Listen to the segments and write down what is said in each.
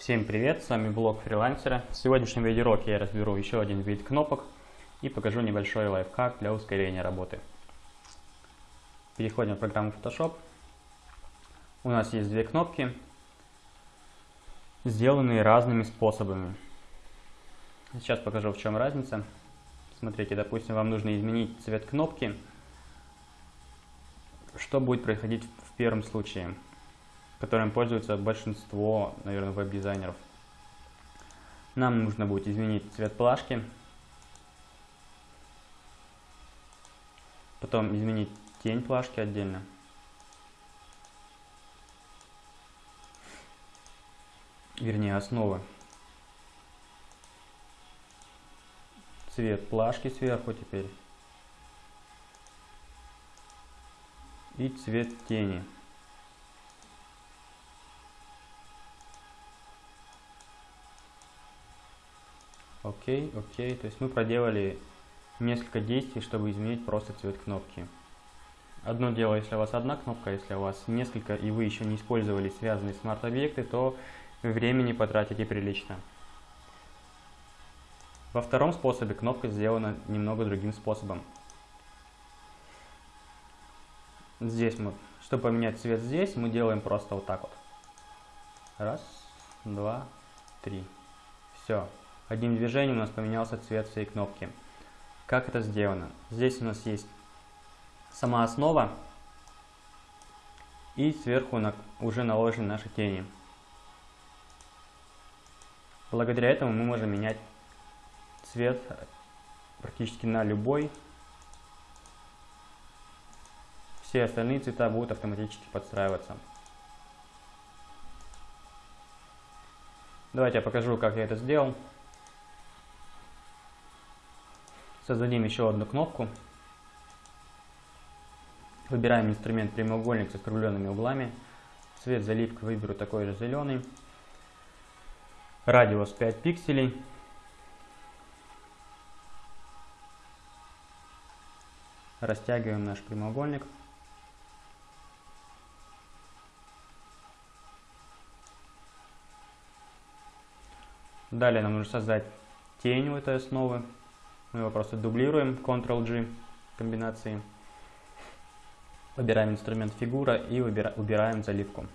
Всем привет, с вами блог фрилансера. В сегодняшнем видеоуроке я разберу еще один вид кнопок и покажу небольшой лайфхак для ускорения работы. Переходим в программу Photoshop. У нас есть две кнопки, сделанные разными способами. Сейчас покажу в чем разница. Смотрите, допустим, вам нужно изменить цвет кнопки. Что будет происходить в первом случае? Которым пользуется большинство, наверное, веб-дизайнеров. Нам нужно будет изменить цвет плашки, потом изменить тень плашки отдельно. Вернее, основы. Цвет плашки сверху теперь. И цвет тени. Окей, окей. То есть мы проделали несколько действий, чтобы изменить просто цвет кнопки. Одно дело, если у вас одна кнопка, если у вас несколько, и вы еще не использовали связанные смарт-объекты, то времени потратите прилично. Во втором способе кнопка сделана немного другим способом. Здесь мы, чтобы поменять цвет здесь, мы делаем просто вот так вот. Раз, два, три. Все. Одним движением у нас поменялся цвет всей кнопки. Как это сделано? Здесь у нас есть сама основа и сверху на, уже наложены наши тени. Благодаря этому мы можем менять цвет практически на любой. Все остальные цвета будут автоматически подстраиваться. Давайте я покажу, как я это сделал. Создадим еще одну кнопку. Выбираем инструмент прямоугольник с округленными углами. Цвет заливка выберу такой же зеленый. Радиус 5 пикселей. Растягиваем наш прямоугольник. Далее нам нужно создать тень у этой основы. Мы его просто дублируем, Ctrl-G комбинации. Выбираем инструмент фигура и убираем заливку.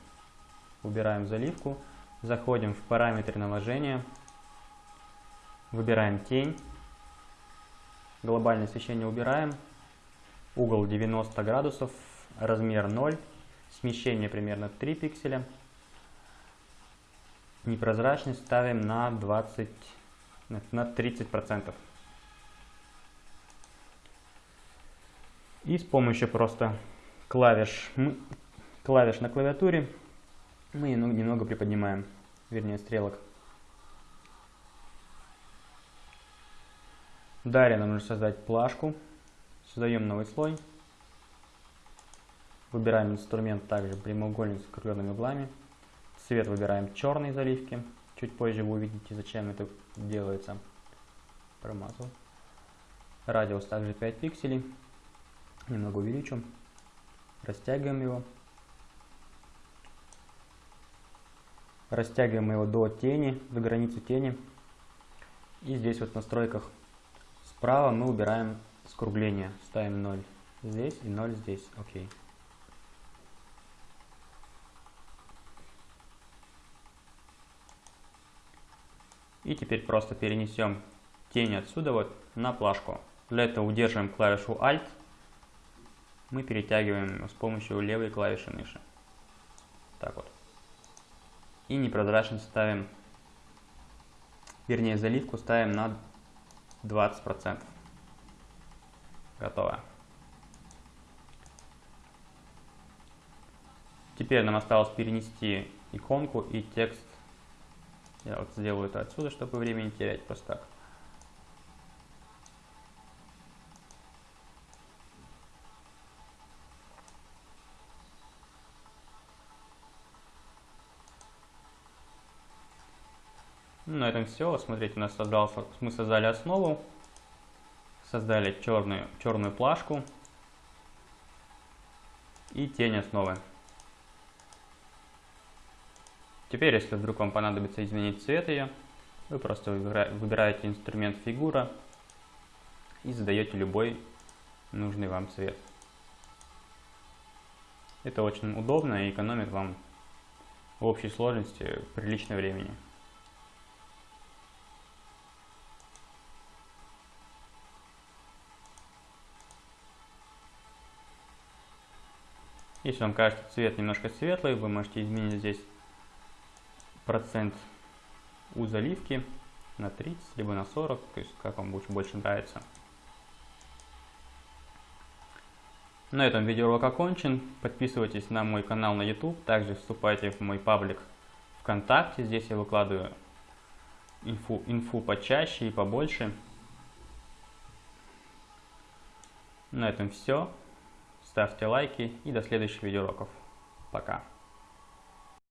Убираем заливку, заходим в параметры наложения, выбираем тень, глобальное освещение убираем, угол 90 градусов, размер 0, смещение примерно 3 пикселя, непрозрачность ставим на 20, на 30 процентов. И с помощью просто клавиш, клавиш на клавиатуре мы немного приподнимаем, вернее стрелок. Далее нам нужно создать плашку. Создаем новый слой. Выбираем инструмент также прямоугольник с округленными углами. Цвет выбираем черный заливки. Чуть позже вы увидите, зачем это делается. Промазал. Радиус также 5 пикселей немного увеличу, растягиваем его, растягиваем его до тени, до границы тени. И здесь вот в настройках справа мы убираем скругление, ставим 0 здесь и 0 здесь, окей. И теперь просто перенесем тень отсюда вот на плашку. Для этого удерживаем клавишу Alt мы перетягиваем с помощью левой клавиши мыши. Так вот. И непрозрачность ставим, вернее заливку ставим на 20%. Готово. Теперь нам осталось перенести иконку и текст. Я вот сделаю это отсюда, чтобы времени терять просто так. На этом все. Смотрите, у нас создался, мы создали основу, создали черную, черную плашку и тень основы. Теперь, если вдруг вам понадобится изменить цвет ее, вы просто выбираете инструмент фигура и задаете любой нужный вам цвет. Это очень удобно и экономит вам в общей сложности приличное времени. Если вам кажется цвет немножко светлый, вы можете изменить здесь процент у заливки на 30, либо на 40, то есть как вам больше, больше нравится. На этом видеоурок окончен. Подписывайтесь на мой канал на YouTube, также вступайте в мой паблик ВКонтакте. Здесь я выкладываю инфу, инфу почаще и побольше. На этом все. Ставьте лайки и до следующих видеоуроков. Пока.